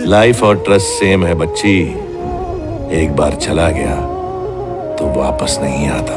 Life और trust same है बच्ची। एक बार चला गया तो वापस नहीं आता।